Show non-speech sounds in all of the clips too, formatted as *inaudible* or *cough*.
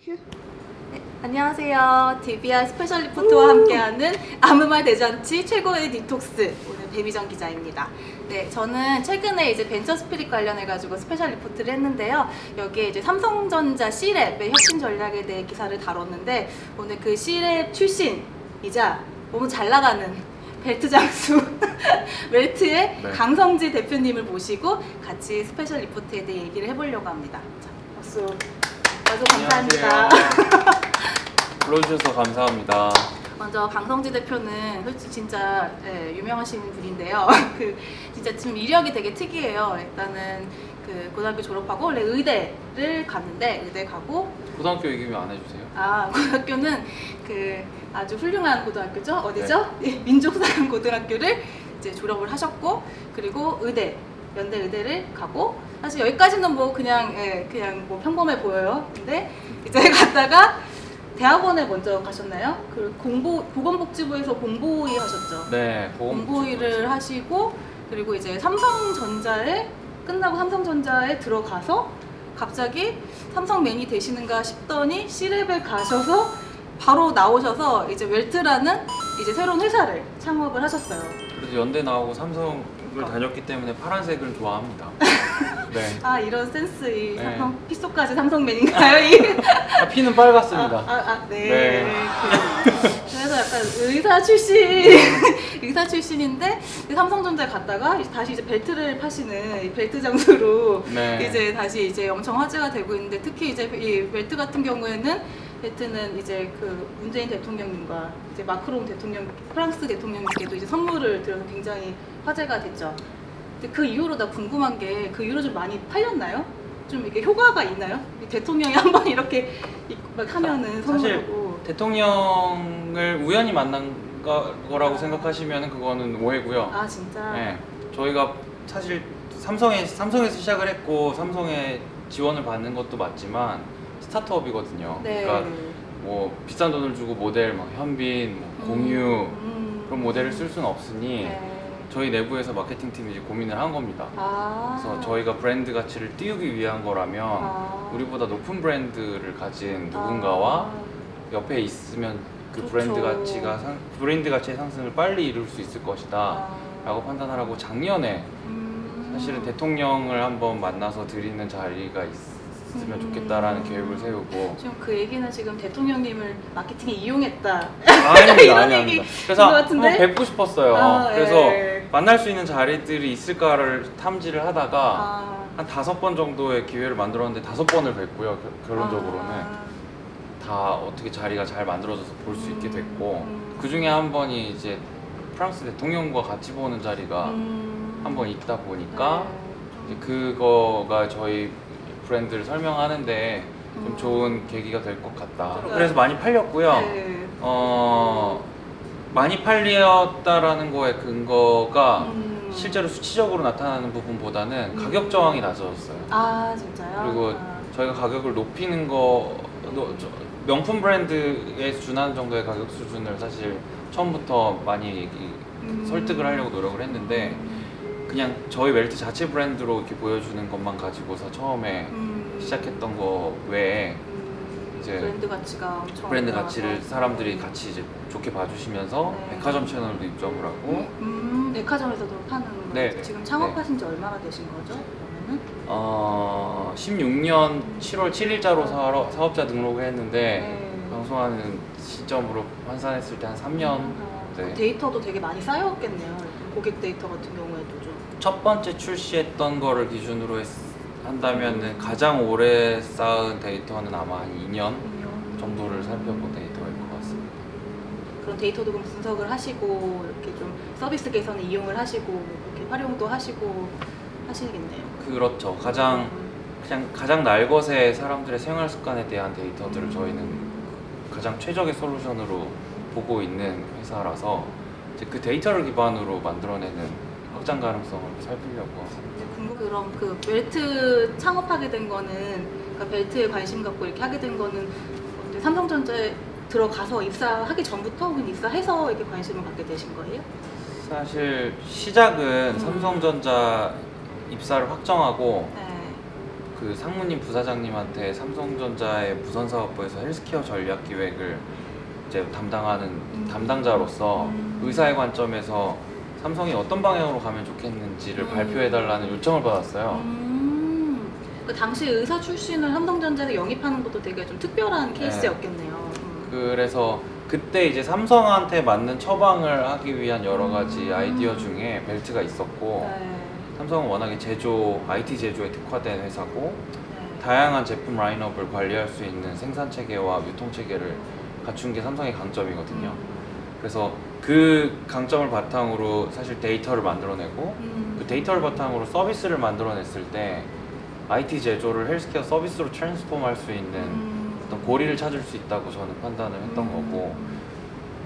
큐. 네, 안녕하세요. DBR special report와 함께하는 아무 말 대잔치 최고의 디톡스 오늘 배미정 기자입니다. 네, 저는 최근에 이제 venture spirit 관련해 가지고 special report를 했는데요. 여기에 이제 삼성전자 C랩의 혁신 전략에 대해 기사를 다뤘는데 오늘 그 C랩 출신이자 너무 잘 나가는 벨트 장수 *laughs* 웰트의 네. 강성지 대표님을 모시고 같이 special report에 대해 얘기를 해보려고 합니다. 자, 박수. 박수 감사합니다. 불러주셔서 감사합니다. 먼저 강성지 대표는 솔직히 진짜 예, 유명하신 분인데요. *laughs* 그 진짜 지금 이력이 되게 특이해요. 일단은 그 고등학교 졸업하고 원래 의대를 갔는데 의대 가고 고등학교 얘기는 안 해주세요? 아 *laughs* 고등학교는 그 아주 훌륭한 고등학교죠. 어디죠? 예, 민족사관 고등학교를 이제 졸업을 하셨고 그리고 의대 연대 의대를 가고 사실 여기까지는 뭐 그냥 예, 그냥 뭐 평범해 보여요. 근데 이제 *laughs* 갔다가 대학원에 먼저 가셨나요? 그 공보 보건복지부에서 공보위 하셨죠. 네, 공보위를 하시고 그리고 이제 삼성전자에 끝나고 삼성전자에 들어가서 갑자기 삼성맨이 되시는가 싶더니 C랩에 가셔서 바로 나오셔서 이제 웰트라는 이제 새로운 회사를 창업을 하셨어요. 그래도 연대 나오고 삼성을 다녔기 때문에 파란색을 좋아합니다. *laughs* 네. 아 이런 센스 이 네. 삼성 피소까지 삼성맨인가요? 이? 아, 피는 빨갛습니다. 아, 아, 아, 네. 네. 그- 그래서 약간 의사 출신, *laughs* 의사 출신인데 삼성전자에 갔다가 다시 이제 벨트를 파시는 이 벨트 장수로 네. *laughs* 이제 다시 이제 엄청 화제가 되고 있는데 특히 이제 이 벨트 같은 경우에는 벨트는 이제 그 문재인 대통령님과 이제 마크롱 대통령, 프랑스 대통령님께도 이제 선물을 드려서 굉장히 화제가 됐죠. 근데 그 이후로 나 궁금한 게 그 이후로 좀 많이 팔렸나요? 좀 이게 효과가 있나요? 이 대통령이 *laughs* 한번 이렇게 이- 막 하면은 사실 선물하고 대통령을 우연히 만난 거- 거라고 생각하시면 그거는 오해고요. 아 진짜 네, 저희가 사실 삼성에 삼성에서 시작을 했고 삼성에 지원을 받는 것도 맞지만 스타트업이거든요. 네. 그러니까 뭐 비싼 돈을 주고 모델 막 현빈, 뭐 공유 음. 그런 모델을 쓸 수는 없으니 네. 저희 내부에서 마케팅 팀이 이제 고민을 한 겁니다. 아. 그래서 저희가 브랜드 가치를 띄우기 위한 거라면 아. 우리보다 높은 브랜드를 가진 누군가와 옆에 있으면 그. 브랜드 가치가 상, 브랜드 가치의 상승을 빨리 이룰 수 있을 것이다. 아. 라고 판단을 하고 작년에 음. 사실은 대통령을 한번 만나서 드리는 자리가 있으면 음. 좋겠다라는 계획을 세우고 지금 그 얘기는 지금 대통령님을 마케팅에 이용했다. 아닙니다, *laughs* 이런 아니, 얘기 아닙니다. 그래서 뵙고 싶었어요. 아, 그래서 예. 만날 수 있는 자리들이 있을까를 탐지를 하다가 아. 한 다섯 번 정도의 기회를 만들었는데 다섯 번을 뵀고요. 겨- 결론적으로는 아. 다 어떻게 자리가 잘 만들어져서 볼 수 있게 됐고 음. 그 중에 한 번이 이제 프랑스 대통령과 같이 보는 자리가 음. 한번 있다 보니까 네. 이제 그거가 저희 브랜드를 설명하는데 좀 음. 좋은 계기가 될 것 같다. 네. 그래서 많이 팔렸고요. 네. 어 많이 팔렸다라는 거의 근거가 음. 실제로 수치적으로 나타나는 부분보다는 음. 가격 저항이 낮아졌어요. 아 진짜요? 그리고 아. 저희가 가격을 높이는 거 명품 브랜드에 준하는 정도의 가격 수준을 사실 처음부터 많이 얘기- 음. 설득을 하려고 노력을 했는데 그냥 저희 웰트 자체 브랜드로 이렇게 보여주는 것만 가지고서 처음에 음. 시작했던 거 외에 음. 이제 브랜드 가치가 엄청 브랜드. 가치를 사람들이 같이 이제 좋게 봐주시면서 네. 백화점 채널도 입점을 하고 음, 백화점에서도 파는 거예요? 네. 지금 창업하신 지 얼마나 되신 거죠? 그러면은? 어 16년 7월 7일자로 사업자 등록을 했는데 네. 방송하는 시점으로 환산했을 때 한 3년 아, 네. 데이터도 되게 많이 쌓였겠네요. 고객 데이터 같은 경우에도 좀. 첫 번째 출시했던 거를 기준으로 했, 한다면은 가장 오래 쌓은 데이터는 아마 한 2년 정도를 살펴본 데이터일 것 같습니다. 그런 데이터도 그럼 분석을 하시고 이렇게 좀 서비스 개선에 이용을 하시고 이렇게 활용도 하시고 하시겠네요. 그렇죠. 가장 그냥 가장 날것의 사람들의 생활 습관에 대한 데이터들을 저희는 가장 최적의 솔루션으로 보고 있는 회사라서 이제 그 데이터를 기반으로 만들어내는 확장 가능성을 살피려고 이제 궁금 그럼 그 벨트 창업하게 된 거는 그러니까 벨트에 관심 갖고 이렇게 하게 된 거는 삼성전자에 들어가서 입사하기 전부터 혹은 입사해서 이렇게 관심을 갖게 되신 거예요? 사실 시작은 음. 삼성전자 입사를 확정하고 네. 그 상무님 부사장님한테 삼성전자의 무선사업부에서 헬스케어 전략 기획을 이제 담당하는 음. 담당자로서 음. 의사의 관점에서 삼성이 어떤 방향으로 가면 좋겠는지를 음. 발표해달라는 요청을 받았어요. 음, 그 당시 의사 출신을 삼성전자에 영입하는 것도 되게 좀 특별한 케이스였겠네요. 음. 그래서 그때 이제 삼성한테 맞는 처방을 하기 위한 여러 가지 음. 아이디어 중에 벨트가 있었고 네. 삼성은 워낙에 제조, IT 제조에 특화된 회사고 네. 다양한 제품 라인업을 관리할 수 있는 생산 체계와 유통 체계를 갖춘 게 삼성의 강점이거든요. 그래서 그 강점을 바탕으로 사실 데이터를 만들어내고 음. 그 데이터를 바탕으로 서비스를 만들어냈을 때 IT 제조를 헬스케어 서비스로 transform 할 수 있는 음. 어떤 고리를 찾을 수 있다고 저는 판단을 했던 음. 거고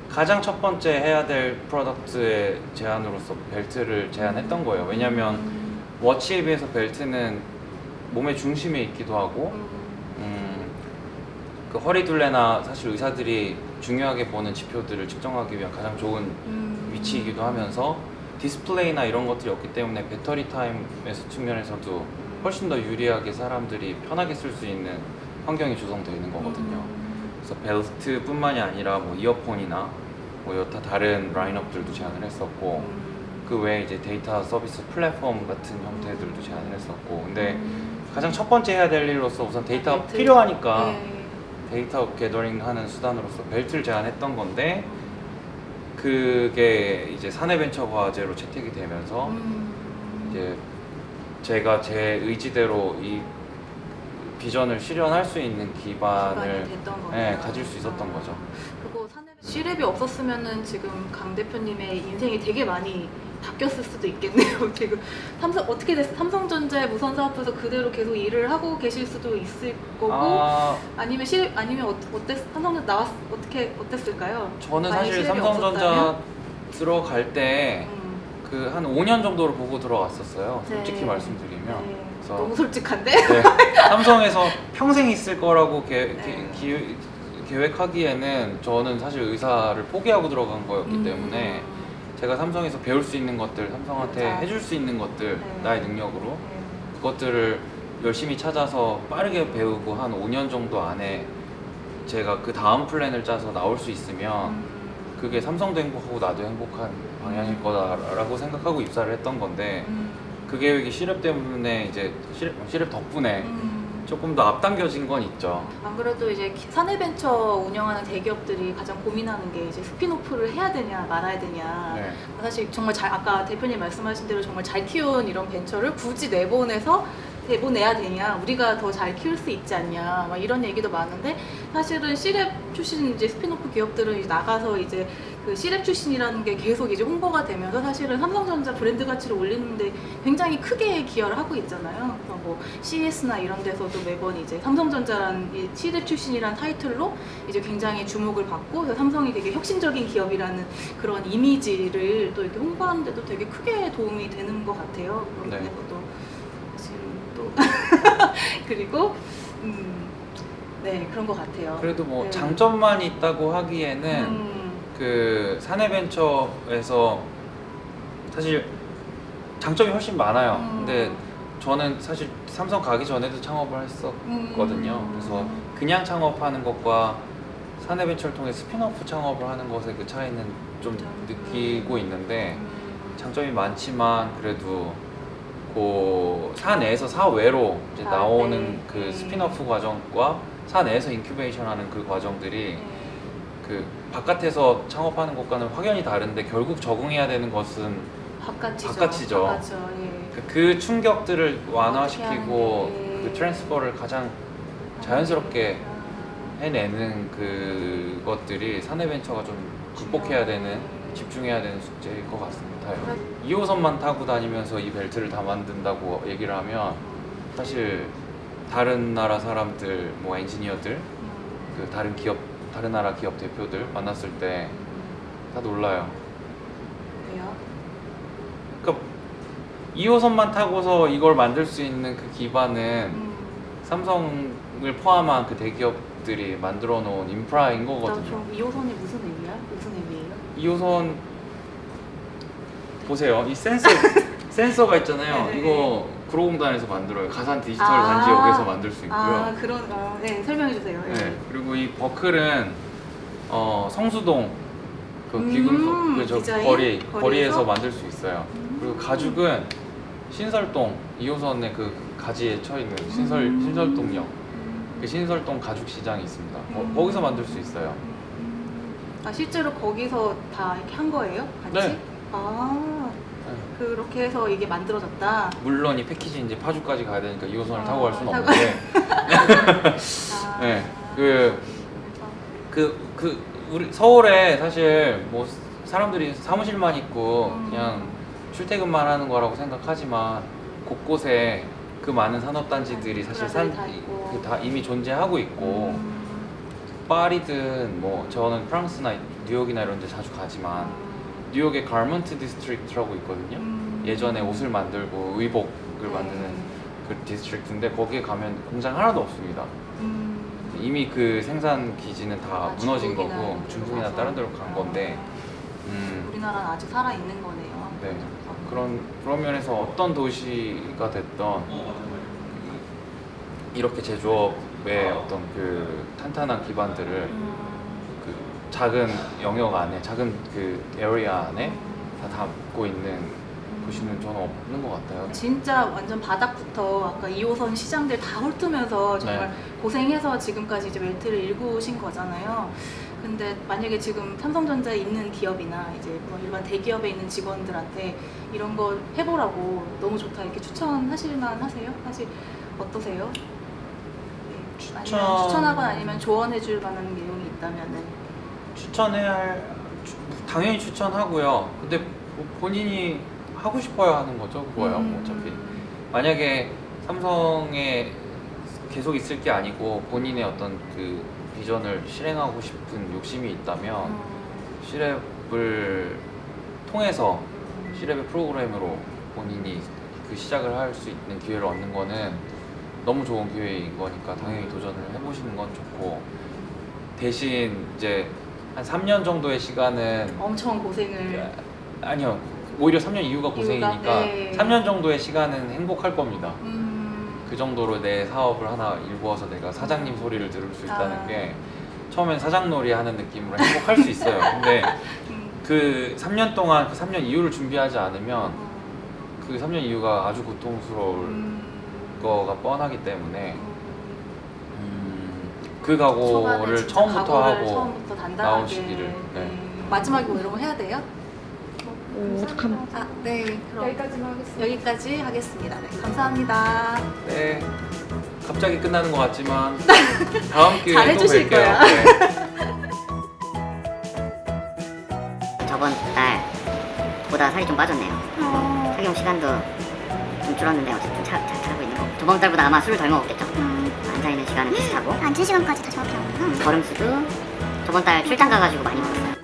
가장 첫 번째 해야 될 product의 제안으로서 벨트를 제안했던 거예요. 왜냐하면 음. 워치에 비해서 벨트는 몸의 중심에 있기도 하고 음. 음, 그 허리 둘레나 사실 의사들이 중요하게 보는 지표들을 측정하기 위한 가장 좋은 음. 위치이기도 하면서 디스플레이나 이런 것들이 없기 때문에 배터리 타임에서 측면에서도 훨씬 더 유리하게 사람들이 편하게 쓸 수 있는 환경이 조성되어 있는 거거든요. 음. 그래서 벨트뿐만이 아니라 뭐 이어폰이나 뭐 여타 다른 라인업들도 제안을 했었고 음. 그 외에 이제 데이터 서비스 플랫폼 같은 형태들도 제안을 했었고 근데 음. 가장 첫 번째 해야 될 일로서 우선 데이터가 벨트. 필요하니까 네. 데이터 gathering 하는 수단으로서 벨트를 제안했던 건데 그게 이제 사내벤처 과제로 채택이 되면서 음. 이제 제가 제 의지대로 이 비전을 실현할 수 있는 기반을. 네, 가질 수 있었던 거죠. 시랩이 없었으면은 지금 강 대표님의 인생이 되게 많이 바뀌었을 수도 있겠네요. *laughs* 지금 삼성 어떻게 됐어? 삼성전자의 무선 사업부에서 그대로 계속 일을 하고 계실 수도 있을 거고 아, 아, 니면 시 아니면 어, 어땠 삼성전 나왔 어떻게 어땠을까요? 저는 사실 삼성전자 없었다면? 들어갈 때 음, 그한 5년 정도를 보고 들어갔었어요. 네. 솔직히 말씀드리면. 네. 너무 솔직한데? 네, 삼성에서 평생 있을 거라고 계, 네. 기- 계획하기에는 저는 사실 의사를 포기하고 들어간 거였기 음. 때문에 제가 삼성에서 배울 수 있는 것들, 삼성한테 맞아. 해줄 수 있는 것들, 네. 나의 능력으로 네. 그것들을 열심히 찾아서 빠르게 배우고 한 5년 정도 안에 제가 그 다음 플랜을 짜서 나올 수 있으면 음. 그게 삼성도 행복하고 나도 행복한 방향일 거다라고 생각하고 입사를 했던 건데 음. 그 계획이 C랩 때문에 이제 C랩, C랩 덕분에 음. 조금 더 앞당겨진 건 있죠. 안 그래도 이제 기- 사내벤처 운영하는 대기업들이 가장 고민하는 게 이제 spin-off를 해야 되냐 말아야 되냐. 네. 사실 정말 잘 아까 대표님 말씀하신 대로 정말 잘 키운 이런 벤처를 굳이 내보내서 내보내야 되냐 우리가 더 잘 키울 수 있지 않냐 막 이런 얘기도 많은데 사실은 C랩 출신 이제 스피노프 기업들은 이제 나가서 이제 그 C랩 출신이라는 게 계속 이제 홍보가 되면서 사실은 삼성전자 브랜드 가치를 올리는데 굉장히 크게 기여를 하고 있잖아요. 그래서 뭐 CES나 이런 데서도 매번 이제 삼성전자라는 이 C랩 출신이라는 타이틀로 이제 굉장히 주목을 받고 삼성이 되게 혁신적인 기업이라는 그런 이미지를 또 이렇게 홍보하는데도 되게 크게 도움이 되는 것 같아요. 그런 네. 것도 지금 또 *laughs* 그리고 음, 네 그런 것 같아요. 그래도 뭐 네. 장점만 있다고 하기에는 음, 그 사내벤처에서 사실 장점이 훨씬 많아요. 음. 근데 저는 사실 삼성 가기 전에도 창업을 했었거든요. 음. 그래서 그냥 창업하는 것과 사내벤처를 통해 스피너프 창업을 하는 것의 그 차이는 좀 좀, 느끼고 있는데 음, 장점이 많지만 그래도 그 사 내에서 사 외로 이제 아, 나오는 네. 그 네. 스피너프 과정과 사 내에서 incubation 하는 그 과정들이 네. 그 바깥에서 창업하는 것과는 확연히 다른데 결국 적응해야 되는 것은 바깥이죠. 바깥이죠. 바깥이죠. 예. 그, 그 충격들을 완화시키고 하는지. 그 transfer를 가장 자연스럽게 해내는 그것들이 사내벤처가 좀 극복해야 되는 집중해야 되는 숙제일 것 같습니다. 2호선만 타고 다니면서 이 벨트를 다 만든다고 얘기를 하면 사실 다른 나라 사람들 뭐 엔지니어들 그 다른 기업 다른 나라 기업 대표들 만났을 때 다 놀라요. 왜요? 그러니까 2호선만 타고서 이걸 만들 수 있는 그 기반은 음, 삼성을 포함한 그 대기업들이 만들어 놓은 인프라인 거거든요. 나좀 2호선이 무슨 의미야? 무슨 의미예요? 2호선 보세요. 이 센서 *laughs* 센서가 있잖아요. 네네. 이거 구로공단에서 만들어요. 가산 디지털 아. 단지 여기서 만들 수 있고요. 아 그런 어, 네 설명해 주세요. 네. 네, 그리고 이 버클은 어, 성수동 그 음, 귀금속 그저? 거리 거리에서? 거리에서 만들 수 있어요. 음. 그리고 가죽은 신설동 2호선의 그 가지에 처 있는 신설 음. 신설동역 그 신설동 가죽 시장이 있습니다. 거- 음. 거기서 만들 수 있어요. 아 실제로 거기서 다 이렇게 한 거예요? 같이? 네. 아 네. 그렇게 해서 이게 만들어졌다. 물론 이 패키지 이제 파주까지 가야 되니까 2호선을 아, 타고 갈 수는 타고- 없는데, *laughs* 아, 네, 그 그, 그, 우리 서울에 사실 뭐 사람들이 사무실만 있고 음. 그냥 출퇴근만 하는 거라고 생각하지만 곳곳에 그 많은 산업단지들이 사실 산, 다. 그다 이미 존재하고 있고 음, 파리든 뭐 저는 프랑스나 뉴욕이나 이런 데 자주 가지만 뉴욕에 Garment District라고 있거든요. 음. 예전에 옷을 만들고 의복을 만드는 그 district인데 거기에 가면 공장 하나도 없습니다. 음. 이미 그 생산 기지는 다 아, 무너진 중국이나 거고 중국이나 가서. 다른 데로 간 건데 음, 우리나라는 아직 살아 있는 거네요. 네 그런 그런 면에서 어떤 도시가 됐던 이렇게 제조업의 어떤 그 탄탄한 기반들을 음. 그 작은 영역 안에 작은 그 area 안에 다 담고 있는 도시는 저는 없는 것 같아요. 진짜 완전 바닥부터 아까 2호선 시장들 다 훑으면서 정말 네. 고생해서 지금까지 이제 웰트를 일구신 거잖아요. 근데 만약에 지금 삼성전자에 있는 기업이나 이제 뭐 일반 대기업에 있는 직원들한테 이런 거 해보라고 너무 좋다 이렇게 추천하실만 하세요? 사실 어떠세요? 네. 아니면 추천- 추천하거나 아니면 조언해줄 만한 내용이 있다면 은 추천해야 할 추- 당연히 추천하고요. 근데 뭐 본인이 하고 싶어야 하는 거죠, 그거야 뭐 음. 어차피. 만약에 삼성에 계속 있을 게 아니고 본인의 어떤 그 비전을 실행하고 싶은 욕심이 있다면 음. 시랩을 통해서 시랩의 프로그램으로 본인이 그 시작을 할 수 있는 기회를 얻는 거는 너무 좋은 기회인 거니까 당연히 도전을 해보시는 건 좋고 대신 이제 한 3년 정도의 시간은 엄청 고생을 아니요 오히려 3년 이후가 고생이니까 네. 3년 정도의 시간은 행복할 겁니다. 음, 그 정도로 내 사업을 하나 일구어서 내가 사장님 소리를 들을 수 있다는 아. 게 처음엔 사장놀이 하는 느낌으로 행복할 수 있어요. 근데 *laughs* 음, 그 3년 동안 그 3년 이후를 준비하지 않으면 음, 그 3년 이후가 아주 고통스러울 음, 거가 뻔하기 때문에 음. 음, 그 각오를 처음부터 각오를 하고 처음부터 단단하게 나오시기를, 네. 네. 마지막에 뭐 이런 거 해야 돼요? 오, 어떡하면 아, 네. 그럼 여기까지만 하겠습니다. 여기까지 하겠습니다. 네, 감사합니다. 네 갑자기 끝나는 것 같지만 *laughs* 다음 기회에 또 잘해주실 뵐게요. 거야. 네. *laughs* 저번 달보다 살이 좀 빠졌네요. 착용 시간도 좀 줄었는데 어쨌든 잘, 잘 차고 있는 거. 저번 달보다 아마 술을 덜 먹었겠죠. 있는 시간은 비슷하고 앉은 시간까지 다 정확히 나오는구나. 걸음수도 저번 달 출장 가가지고 많이 먹었어요.